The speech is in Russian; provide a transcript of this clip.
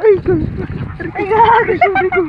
Ay, gago. Ay, gago. Sabi ko.